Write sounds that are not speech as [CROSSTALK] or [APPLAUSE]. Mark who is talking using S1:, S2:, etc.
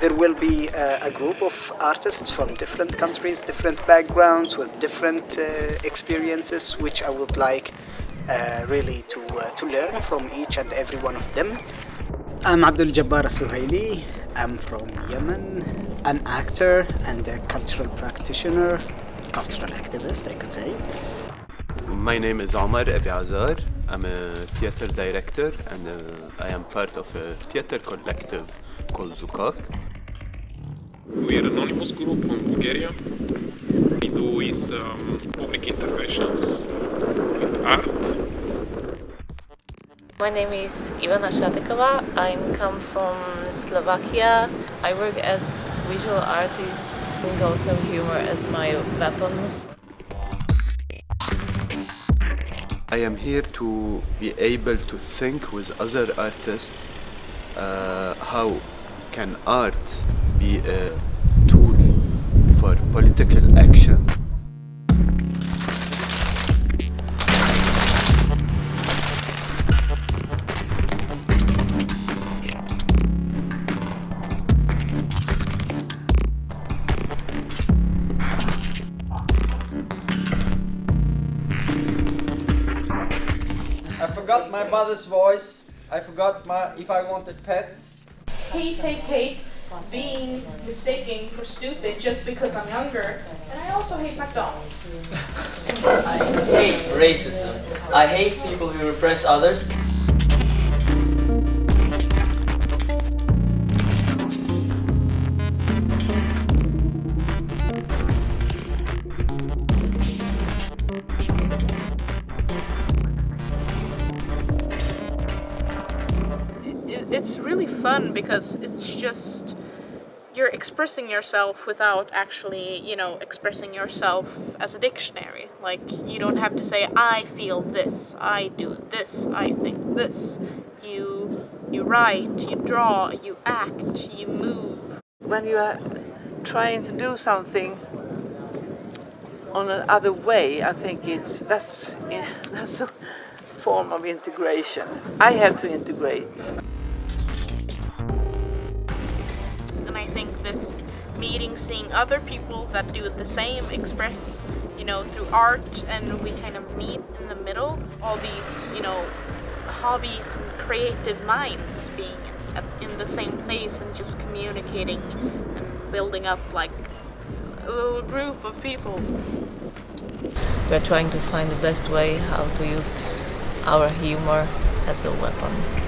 S1: There will be uh, a group of artists from different countries, different backgrounds, with different uh, experiences, which I would like uh, really to, uh, to learn from each and every one of them. I'm Abdul Jabbar Suhaili. I'm from Yemen, an actor and a cultural practitioner, cultural activist, I could say.
S2: My name is Omar Abi Azar. I'm a theater director and uh, I am part of a theater collective called Zoukak.
S3: We are an anonymous group from Bulgaria. We do is um, public interventions with art.
S4: My name is Ivana Shatekova. I come from Slovakia. I work as visual artist with also humor as my weapon.
S2: I am here to be able to think with other artists uh, how can art be a tool for political action.
S5: I forgot my mother's voice. I forgot my if I wanted pets.
S6: hate, hate, hate being mistaken for stupid just because I'm younger. And I also hate McDonald's. [LAUGHS]
S7: I hate racism. I hate people who repress others.
S6: It's really fun because it's just you're expressing yourself without actually, you know, expressing yourself as a dictionary. Like you don't have to say I feel this, I do this, I think this. You you write, you draw, you act, you move.
S8: when you are trying to do something on another way, I think it's that's [LAUGHS] that's a form of integration. I have to integrate.
S6: Think this meeting, seeing other people that do the same, express, you know, through art, and we kind of meet in the middle. All these, you know, hobbies and creative minds being in the same place and just communicating and building up like a little group of people.
S4: We're trying to find the best way how to use our humor as a weapon.